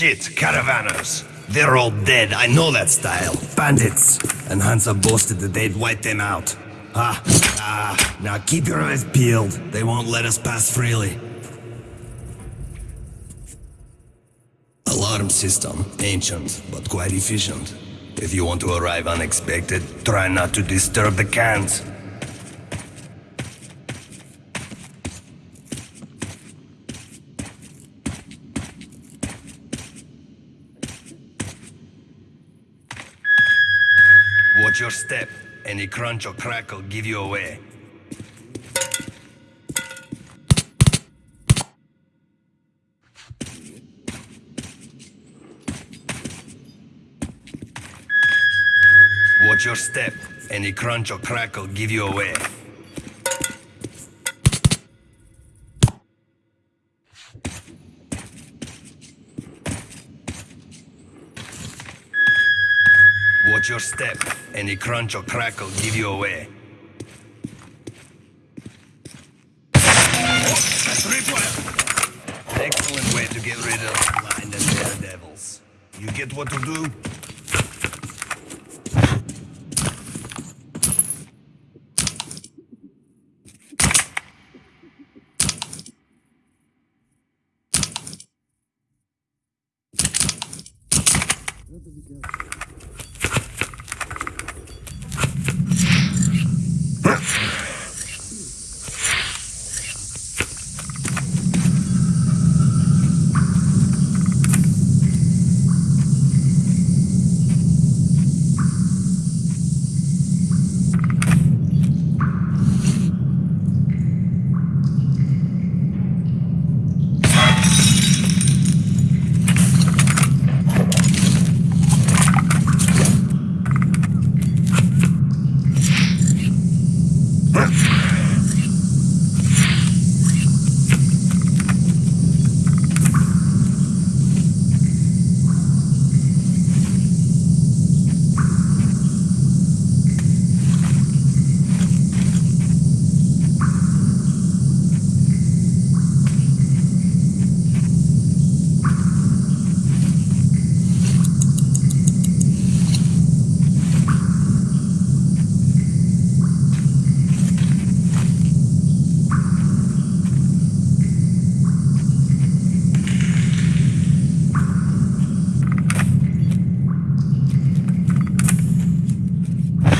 Shit, caravanners. They're all dead, I know that style. Bandits. And Hansa boasted that they'd wipe them out. Ah, ah, now keep your eyes peeled. They won't let us pass freely. Alarm system. Ancient, but quite efficient. If you want to arrive unexpected, try not to disturb the cans. Watch your step. Any crunch or crackle give you away. Watch your step. Any crunch or crackle give you away. Watch your step. Any crunch or crackle give you away. Excellent way to get rid of blind and daredevils. You get what to do?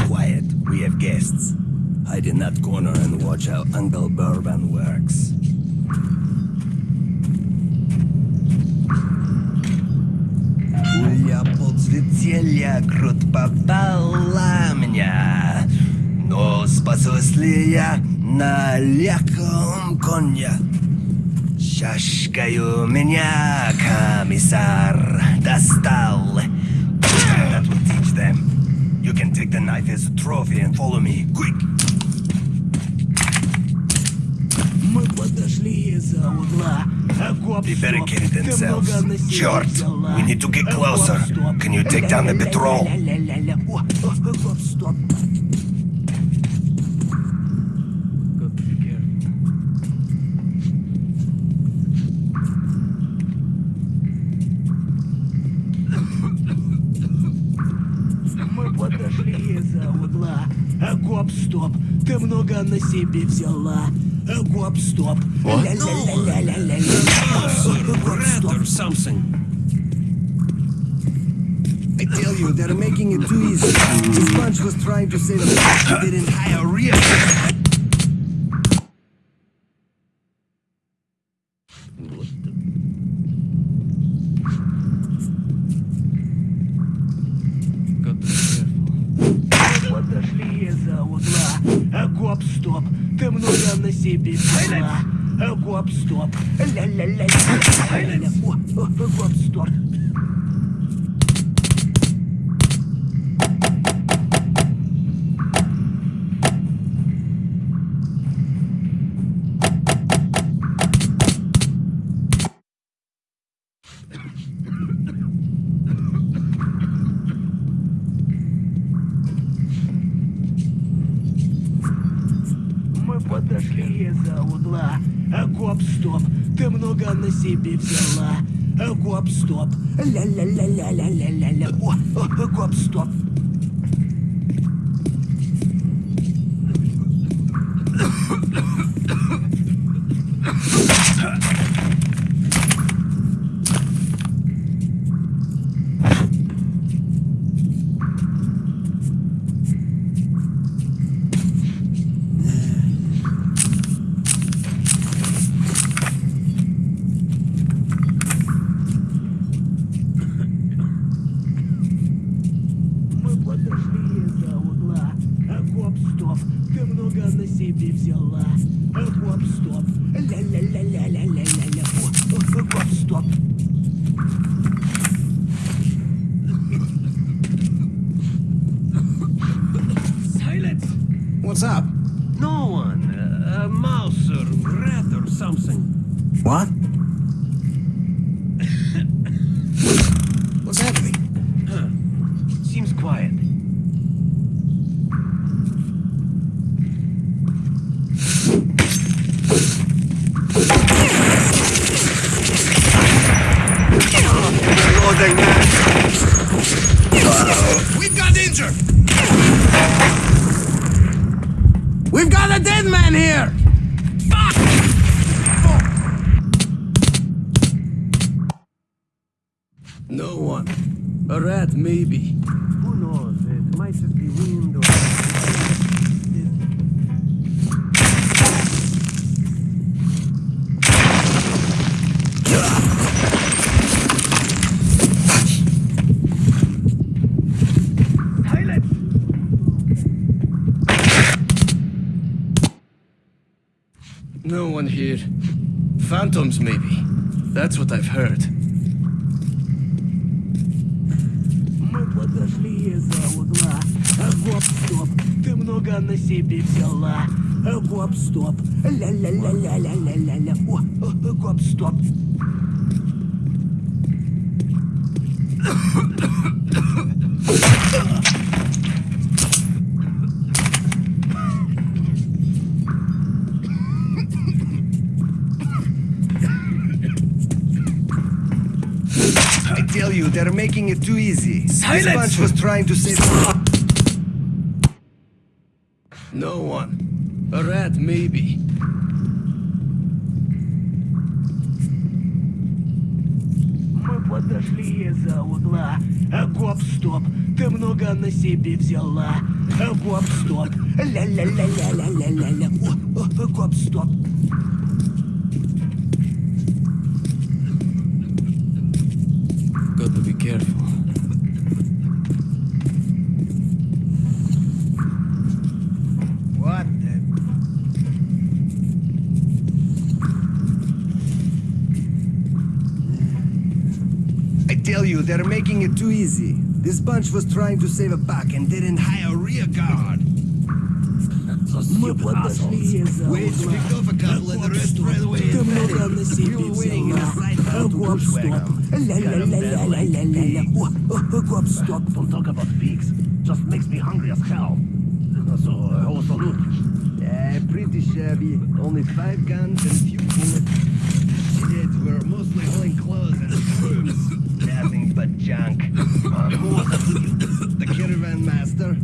Quiet, we have guests. Hide in that corner and watch how Uncle Bourbon works. Пуля подсветелья крут попала меня, но спасусь ли я на легком коне? Чашкою меня комиссар достал. That will teach them. You can take the knife as a trophy and follow me. Quick! Подошли из-за угла. You better get it themselves. Черт! We need to get closer. Can you take down the patrol? Подошли из-за угла. Гоп, стоп, ты много на себе взяла. Окоп стоп. Ля-ля-ля-ля-ля-ля. Окоп стоп. or something. I tell you, they're making it too easy. This bunch was trying to save us. They didn't hire real. Korpsdorf. La, la, la, la, la, la, la, la, la, la, la, la, гоп-стоп. Ля-ля-ля-ля-ля-ля-ля. Гоп-стоп. Maybe. That's what I've heard. Мы подошли из-за угла. А гоп-стоп, ты много на себе взяла. А гоп-стоп. Ля-ля-ля-ля-ля-ля-ля-ля. О, о, гоп-стоп. Making it too easy. Silence! This bunch was trying to save. No one. A rat, maybe. Мы подошли из-за угла. А гоп-стоп, ты много на себе взяла. А гоп-стоп. О, гоп-стоп. easy. This bunch was trying to save a buck and didn't hire a rear guard. Wait, picked off a couple and the rest ran away We were waiting in a side battle to Bushwagon. Stop. Don't talk about pigs. Just makes me hungry as hell. So, uh, the loot. Yeah, pretty shabby. Only five guns and a few bullets. Shit, we're mostly hauling clothes and brooms. Nothing but junk. Uh, who was you? The caravan master.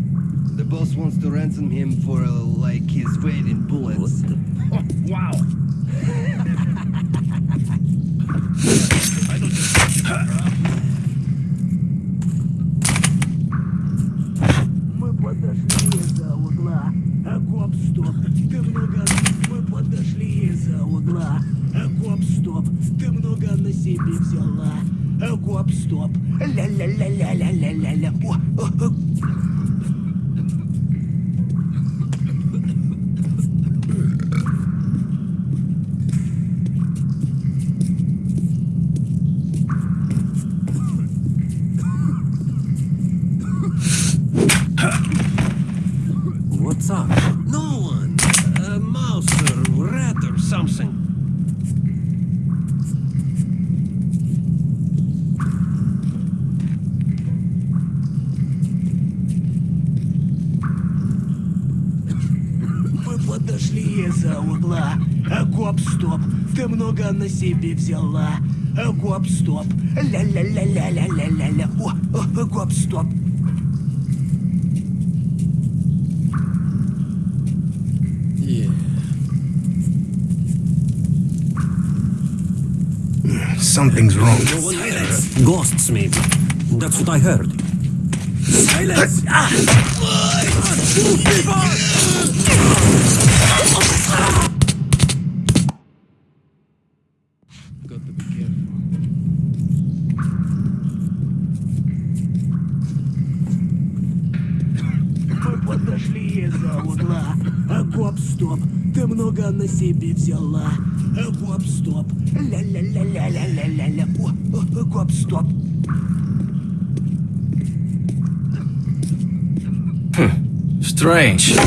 The boss wants to ransom him for, uh, like, his weight in bullets. Oh, wow. подошли из-за угла. А гоп-стоп. Ты много на себе взяла. Э, Гоп-стоп. Ля-ля-ля-ля-ля-ля-ля-ля. О, о, гоп-стоп. Yeah. Something's wrong. No one there. Ghosts, maybe. That's what I heard. Silence! Got Из-за угла. А гоп-стоп, ты много на себе взяла. А гоп-стоп. Ля-ля-ля-ля-ля-ля-ля-ля. О, гоп-стоп. Strange.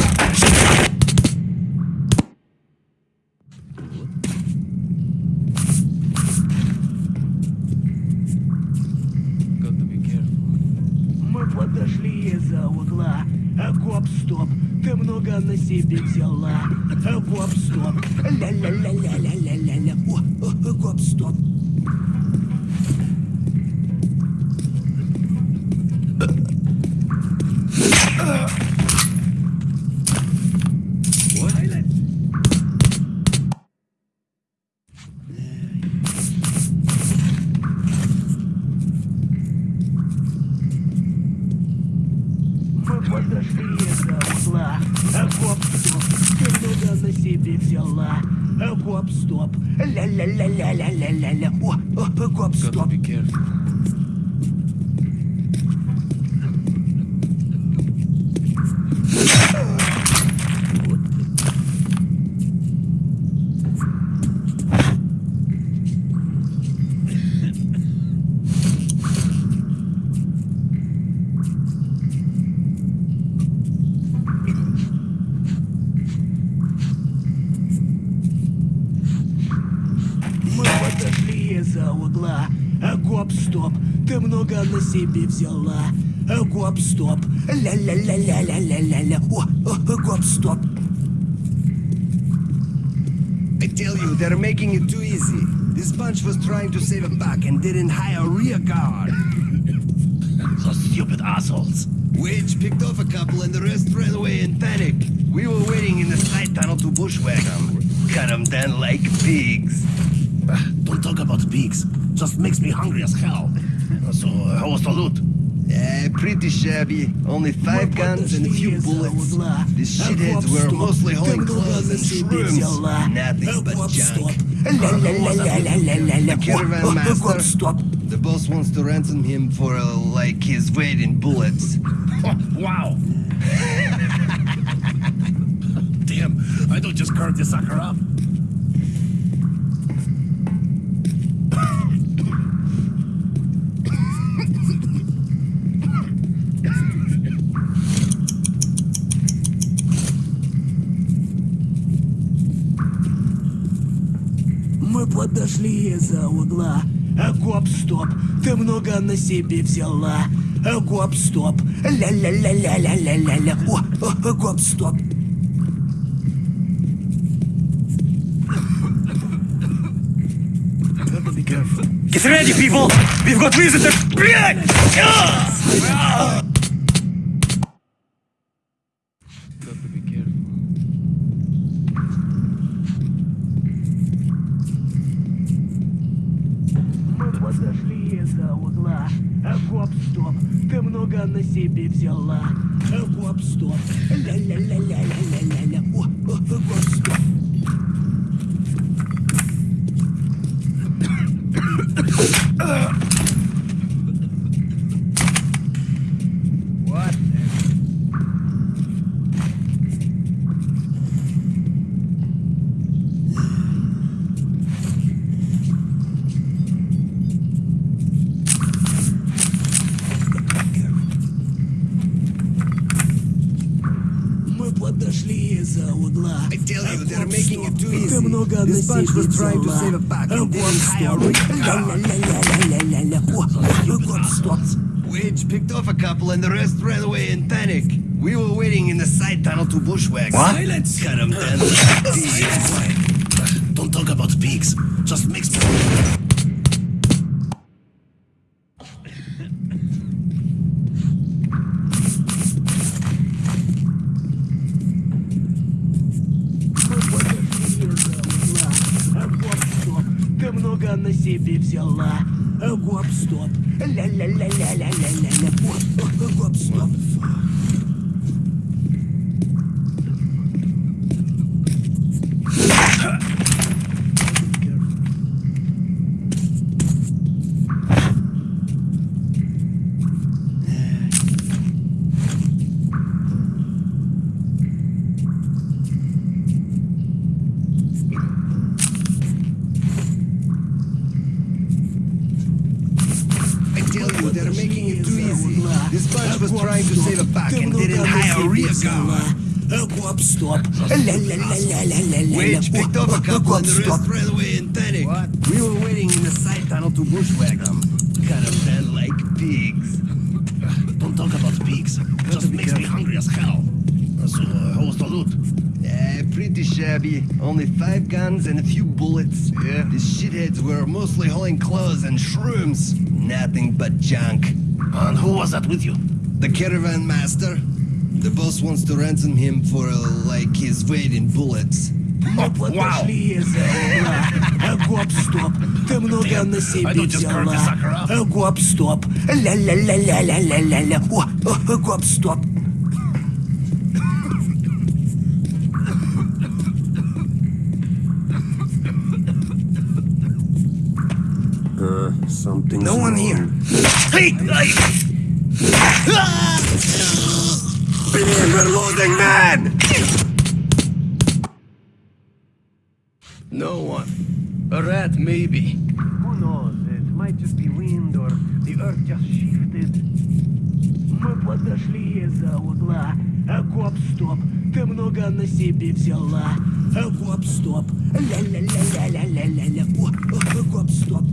Scrub, scrub. Gotta be careful. взяла. А гоп-стоп. Ля-ля-ля-ля-ля-ля-ля-ля. О, о, гоп-стоп. I tell you, they're making it too easy. This bunch was trying to save a buck and didn't hire rear guard. So stupid assholes. Wage picked off a couple and the rest ran away in panic. We were waiting in the side tunnel to bushwhack them. Cut them down like pigs. Ah, Don't talk about pigs. Just makes me hungry as hell. So, uh, how was the loot? Uh, pretty shabby. Only five guns and a few bullets. These shitheads were mostly holding clothes and shrooms. Nothing but junk. The caravan master. The boss wants to ransom him for, uh, like, his weight in bullets. wow! Damn, I don't just curve this sucker up. Из-за угла. А гоп-стоп, ты много на себе взяла. А гоп-стоп. Ля-ля-ля-ля-ля-ля-ля-ля. О, о, гоп-стоп. Get ready, people! We've got visitors! Блядь! Got to be careful. Мы подошли из-за угла. А гоп-стоп, ты много на себе взяла. А гоп-стоп. Ля-ля-ля-ля-ля-ля-ля-ля. О, о, гоп-стоп. What? trying to save a bag and then hire Wedge picked off a couple and the rest ran away in panic. We were waiting in the side tunnel to bushwhack. What? Silence! Cut them down. Don't talk about pigs. Just mix я на себе взяла. Гоп-стоп. Ля-ля-ля-ля-ля-ля-ля. Гоп-стоп. Look what stopped railway in. What? We were waiting in the side tunnel to bushwhack them. Caravan like pigs. Don't talk about pigs. Just makes careful. me hungry as hell. So, uh, how was the loot? Yeah, pretty shabby. Only five guns and a few bullets. Yeah. The shitheads were mostly hauling clothes and shrooms. Nothing but junk. And who was that with you? The caravan master. The boss wants to ransom him for, uh, like, his weight in bullets. Мы подошли из-за угла. А, Гоп-стоп. Ты много Damn, на I себе don't just currently взяла. suck her up. А, Гоп-стоп. Ля-ля-ля-ля-ля-ля-ля. О, о, Гоп-стоп. Something. No one here. Hey! hey! We're losing man! No one. A rat, maybe. Who knows? It might just be wind or the earth just shifted. Мы подошли из-за угла. А, Гоп-стоп. Ты много на себе взяла. А, Гоп-стоп. Ля-ля-ля-ля-ля-ля-ля. О, о, Гоп-стоп.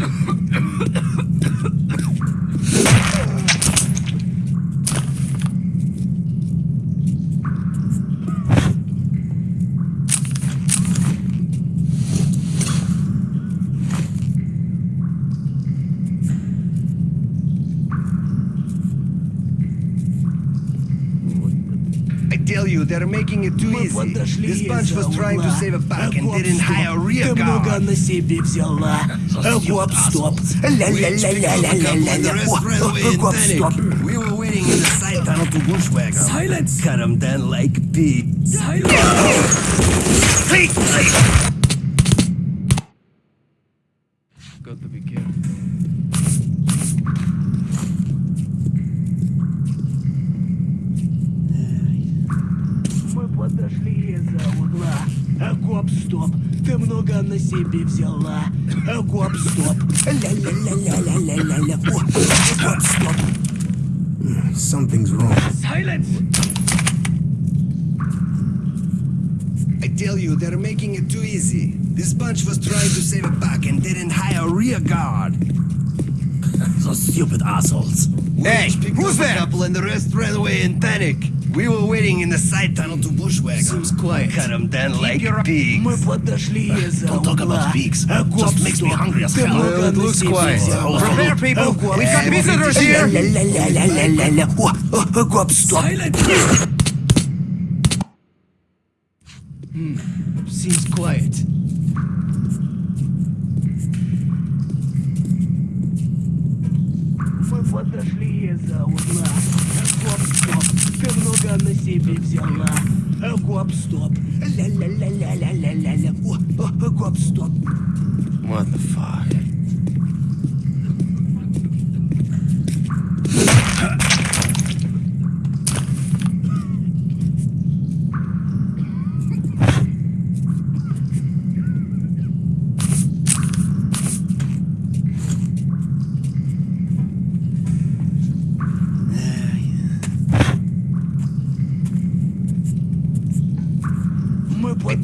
I it too Мы easy. подошли This bunch из-за was trying to угла. save a buck А, and didn't Гоп-стоп. hire a rear Ты много guard. на себе взяла. А, you Гоп-стоп. assholes. Ля-ля-ля-ля-ля-ля-ля. The rest ran О, away о, in Гоп-стоп. panic. We were waiting in the side tunnel to bushwhack them. Silence! Cut them down like pigs. Hey! hey! себе взяла. А, Гоп-стоп. Ля-ля-ля-ля-ля-ля-ля. О, о, Гоп-стоп. Something's wrong. Silence! I tell you, they're making it too easy. This bunch was trying to save a buck and didn't hire a rear guard. Those stupid assholes. Hey, who's there? A couple and the rest ran away in panic. We were waiting in the side tunnel to bushwhack 'em. Seems quiet. Cut them down like pigs. Мы подошли из-за Don't talk угла. about pigs. А, Just makes me Гоп-стоп. hungry as Ты hell. много Well, it на looks себе quiet. взяла. Prepare, people. А, Гоп-стоп. We got visitors here. Ля-ля-ля-ля-ля-ля. О, о, о, Гоп-стоп. Seems quiet. Мы подошли из-за угла. А, Гоп-стоп. Ты много на себе взяла. А, Гоп-стоп. Ля-ля-ля-ля-ля-ля-ля. О, о, о, Гоп-стоп. What the fuck?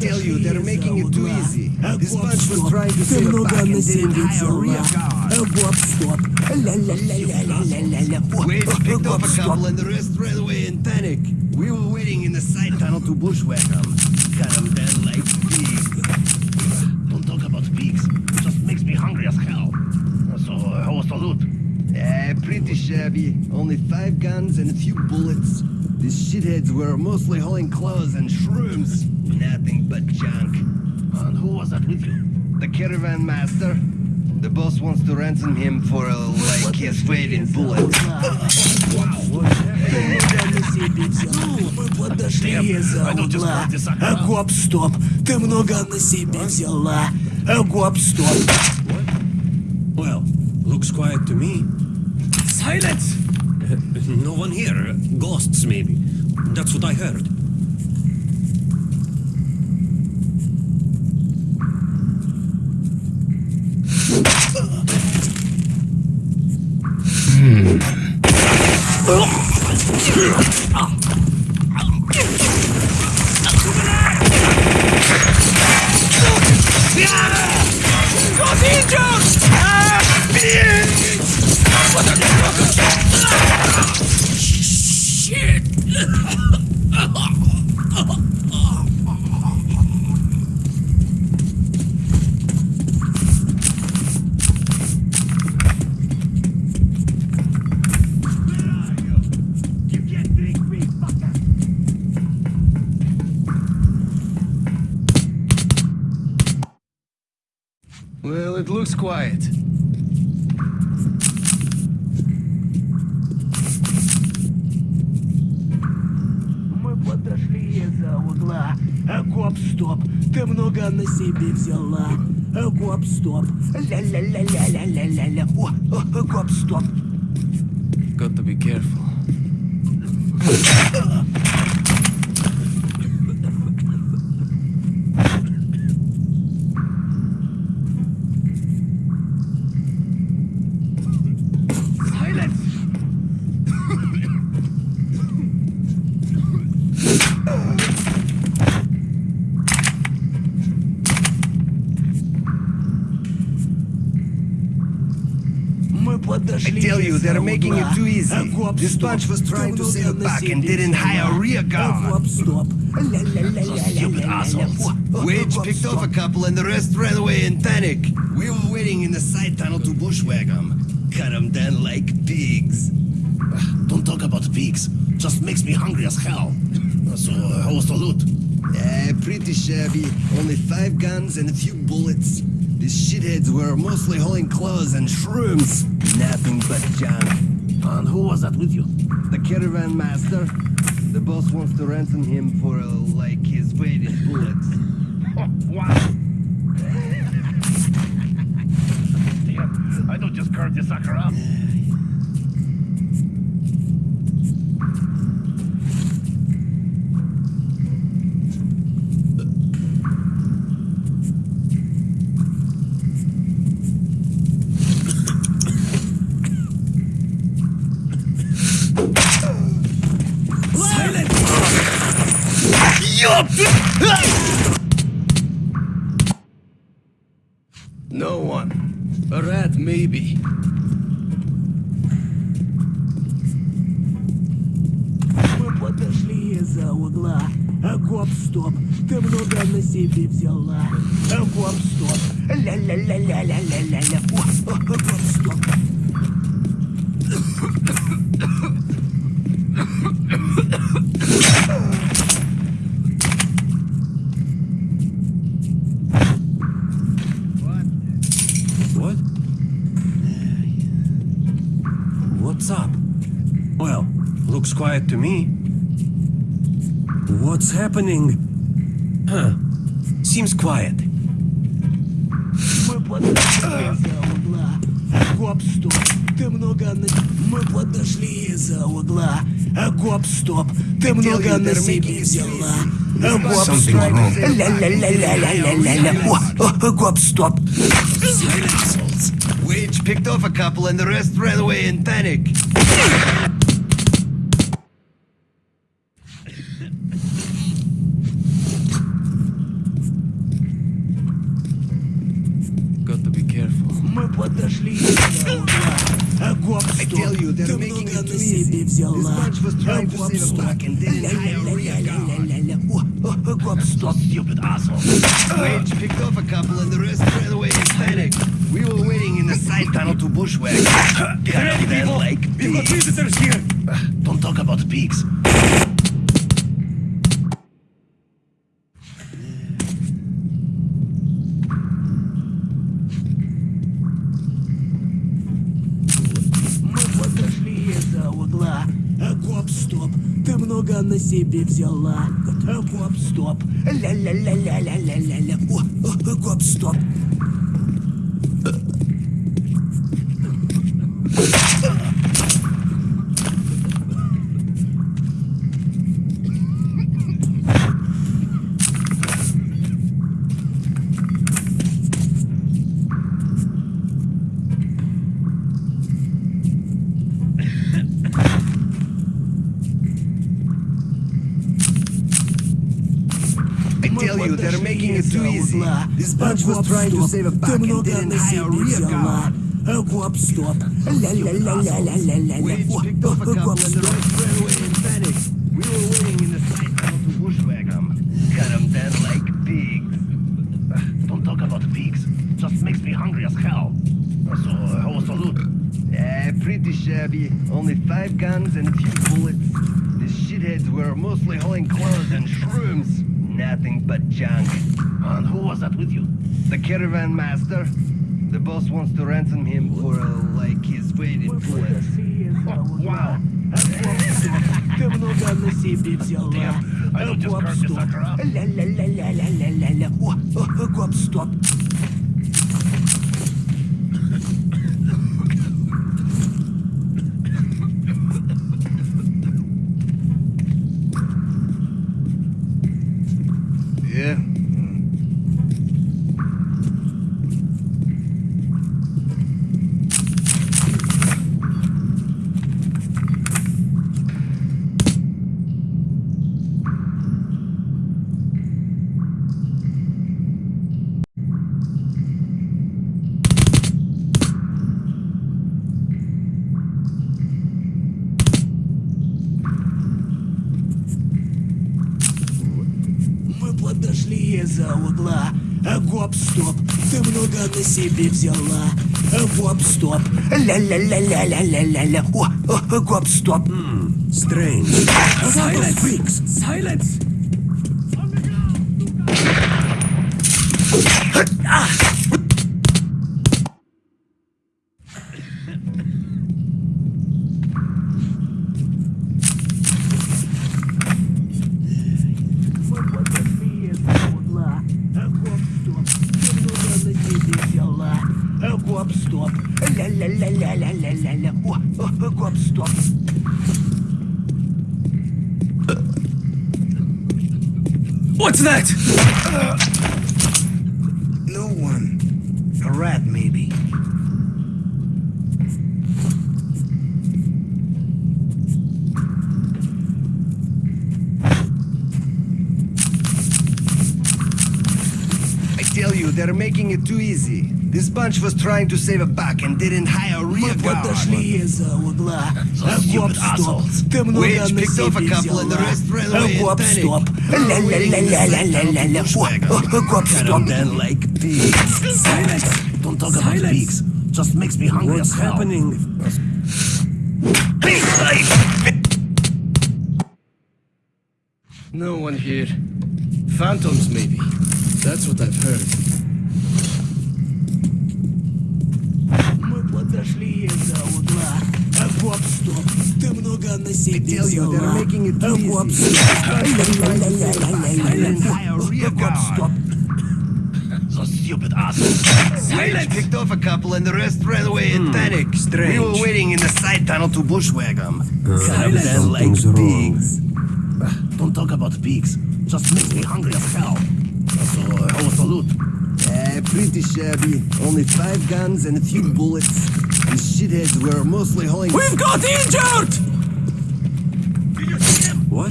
tell you, they're making it too easy. This bunch was trying to save a back and didn't hire a real guard. Wade picked up a couple and the rest ran away in panic. We were waiting in the side tunnel to bushwhack them. Cut them down like pigs. Don't talk about pigs. It just makes me hungry as hell. So, uh, how was the loot? Eh, pretty shabby. Only five guns and a few bullets. These shitheads were mostly hauling clothes and shrooms Nothing but junk. And who was that with you? The caravan master. The boss wants to ransom him for uh, like his weight in bullets. Ты много на себе взял. Мы подошли из-за I don't just угла. want this sucker А out. гоп, стоп. Ты много на себе взяла. А гоп, стоп. Well, looks quiet to me. Silence! No one here. Ghosts, maybe. That's what I heard. О, This bunch was trying to sail back and didn't hire a rear guard. Stupid assholes. Wedge picked off a couple and the rest ran away in panic. We were waiting in the side tunnel to bushwhack them. Cut them down like pigs. Don't talk about pigs. Just makes me hungry as hell. So, how was the loot? Uh, pretty shabby. Only five guns and a few bullets. These shitheads were mostly hauling clothes and shrooms. Nothing but junk. And who was that with you? The caravan master. The boss wants to ransom him for uh, like his What's up? Well, looks quiet to me. What's happening? Huh. Seems quiet. Мы подошли из-за угла. Гоп, стоп. Ты много на... Мы подошли из-за угла. Гоп, стоп. Ты много на себе взяла. Гоп, стоп. Ля-ля-ля-ля-ля-ля-ля-ля. Гоп, стоп. Wage picked off a couple and the rest ran away in panic. Got to be careful. I tell you, they're making a too. This bunch was trying to save a buck and didn't hire Go stop, stupid asshole. Wage picked off a couple and the rest ran away in panic. We will signed tunnel to bushwhack. Great people! Like We've visitors here! Don't talk about pigs. много на себе взяла. Гоп-стоп. Ля-ля-ля-ля-ля-ля-ля. О, гоп-стоп. Sarge was trying to save a back and didn't hire a rear guard. Hogwarts stop. La la la la la la la la. Hogwarts stop. We were waiting in the side house to bushwhack them. Down like pigs. Don't talk about pigs. Just makes me hungry as hell. So, how was the loot? Pretty shabby. Only five guns and a few bullets. The shitheads were mostly hauling clothes and shrooms. Nothing but junk. And who was that with you? The caravan master. The boss wants to ransom him for, uh, like, his weight in bullets. Wow. Ты много на себе взяла. Damn, I don't подошли из-за угла. Гоп-стоп, ты много на себе взяла. Гоп-стоп, ля-ля-ля-ля-ля-ля-ля-ля. О, гоп-стоп. Strange. Silence. Freaks. Silence. Ah! That? No one. A rat, maybe. I tell you, they're making it too easy. This bunch was trying to save a buck and didn't hire a Мы rear guard. подошли из-за угла. А, stupid Гоп, стоп. assholes. Ты много Wage на picked off a себе couple and the взяла. rest ran А, away in Гоп, panic. стоп. We were waiting in the side Ля-ля-ля-ля-ля-ля-ля. tunnel to bushwhack 'em. О, о, Гоп, Cut 'em стоп. down like pigs. Silence! Don't talk about Silence. pigs. Just makes me hungry What's as hell. happening? No one here. Phantoms, maybe. That's what I've heard. стоп. Ты много на себе tell you, they're взяла. making it А, too Гоп, easy. стоп. Didn't Ля-ля-ля-ля-ля-ля-ля. hire a rear Гоп, guard. стоп. So stupid assholes. Wage picked off a couple and the rest ran away in panic. We strange. were waiting in the side tunnel to bushwhack 'em. Cut 'em Silence. down like Something's wrong. pigs. Don't talk about pigs. Just makes me hungry as hell. So, uh, how was the loot? Uh, pretty shabby. Only five guns and a few bullets. The shitheads were mostly hauling. We've got injured! What?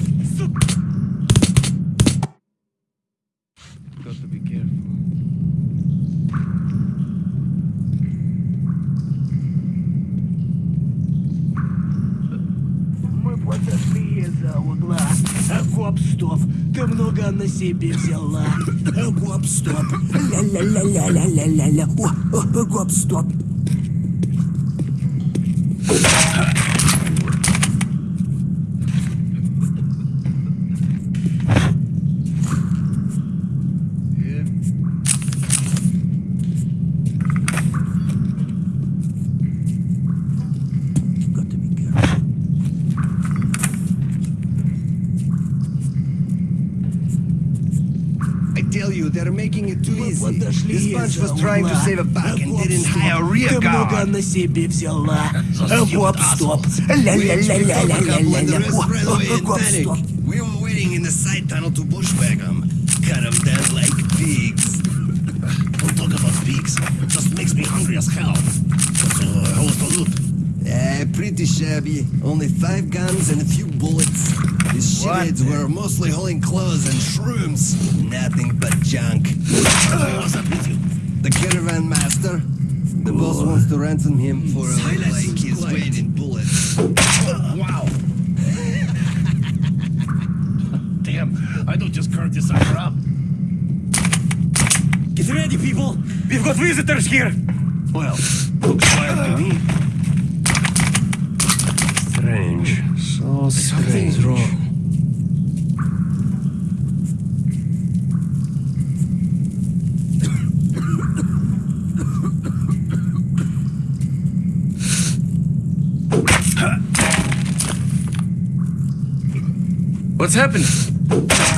Got to be careful. Мы подошли из-за угла. А, Гоп, стоп. Ты много на себе взяла. Гоп, стоп. О, гоп, стоп. it too Мы easy. подошли This bunch из-за was trying to угла. save a buck and Гоп, didn't стоп. hire a rear Ты много guard. на себе взяла. Those Гоп, stupid стоп. assholes. We expect to pick up when the Ля-ля-ля-ля-ля-ля-ля. rest ran away in Гоп, panic. стоп. We were waiting in the side tunnel to bushwhack them. Cut them down like pigs. Don't talk about pigs. Just makes me hungry as hell. So, uh, how was the loot? Eh, pretty shabby. Only five guns and a few bullets. These shitheads were mostly hauling clothes and shrooms. Nothing but junk. Who was that with you? The caravan master. The boss wants to ransom him for Silence like his quiet. weight in bullets. Wow. Damn, I don't just curve this sucker up. Get ready, people! We've got visitors here! Well, looks quiet to me. Strange. So strange. Something's wrong. What's happening?